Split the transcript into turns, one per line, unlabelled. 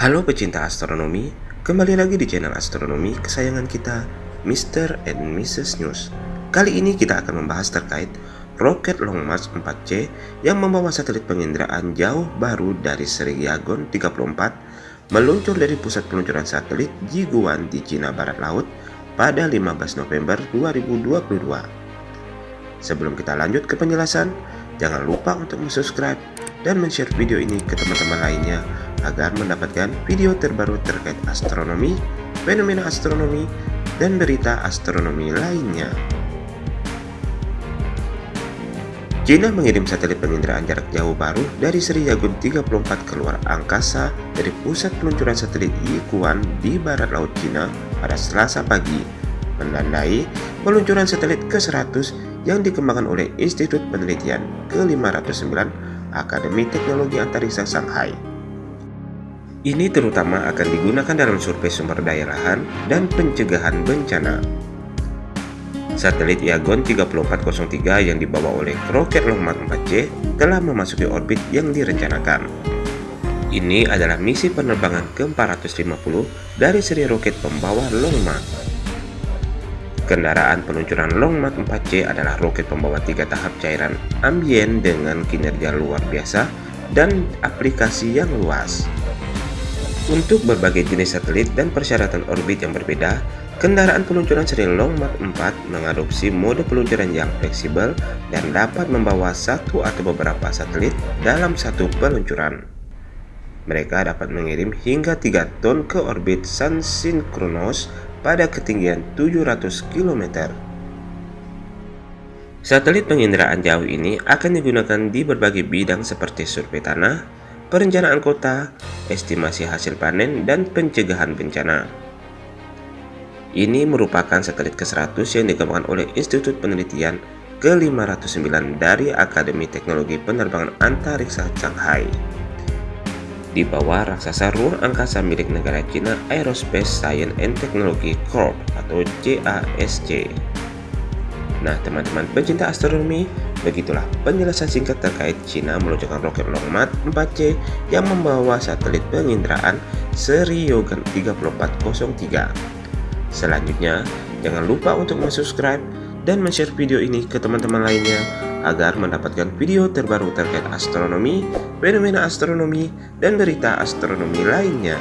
Halo pecinta astronomi, kembali lagi di channel astronomi kesayangan kita, Mr. and Mrs. News. Kali ini kita akan membahas terkait roket Long March 4C yang membawa satelit penginderaan jauh baru dari seri Yagon 34 meluncur dari pusat peluncuran satelit Jiguan di Cina Barat Laut pada 15 November 2022. Sebelum kita lanjut ke penjelasan, jangan lupa untuk subscribe dan share video ini ke teman-teman lainnya agar mendapatkan video terbaru terkait astronomi, fenomena astronomi, dan berita astronomi lainnya. China mengirim satelit penginderaan jarak jauh baru dari seri Yagun 34 keluar angkasa dari pusat peluncuran satelit Yikuan di barat laut China pada Selasa pagi, menandai peluncuran satelit ke-100 yang dikembangkan oleh Institut Penelitian ke-509 Akademi Teknologi Antariksa Shanghai. Ini terutama akan digunakan dalam survei sumber daya lahan dan pencegahan bencana. Satelit Yagon 3403 yang dibawa oleh roket Long March 4C telah memasuki orbit yang direncanakan. Ini adalah misi penerbangan ke-450 dari seri roket pembawa Long March. Kendaraan peluncuran Long March 4C adalah roket pembawa tiga tahap cairan ambien dengan kinerja luar biasa dan aplikasi yang luas. Untuk berbagai jenis satelit dan persyaratan orbit yang berbeda, kendaraan peluncuran seri Long March 4 mengadopsi mode peluncuran yang fleksibel dan dapat membawa satu atau beberapa satelit dalam satu peluncuran. Mereka dapat mengirim hingga 3 ton ke orbit sun sinkronos pada ketinggian 700 km. Satelit penginderaan jauh ini akan digunakan di berbagai bidang seperti survei tanah, perencanaan kota, estimasi hasil panen, dan pencegahan bencana. Ini merupakan satelit ke-100 yang dikembangkan oleh Institut Penelitian ke-509 dari Akademi Teknologi Penerbangan Antariksa Shanghai. Di bawah raksasa ruang angkasa milik negara China Aerospace Science and Technology Corp atau CASC. Nah teman-teman pencinta astronomi, begitulah penjelasan singkat terkait China meluncurkan roket Long March 4C yang membawa satelit penginderaan seri Yogan 3403. Selanjutnya, jangan lupa untuk subscribe dan share video ini ke teman-teman lainnya agar mendapatkan video terbaru terkait astronomi, fenomena astronomi, dan berita astronomi lainnya.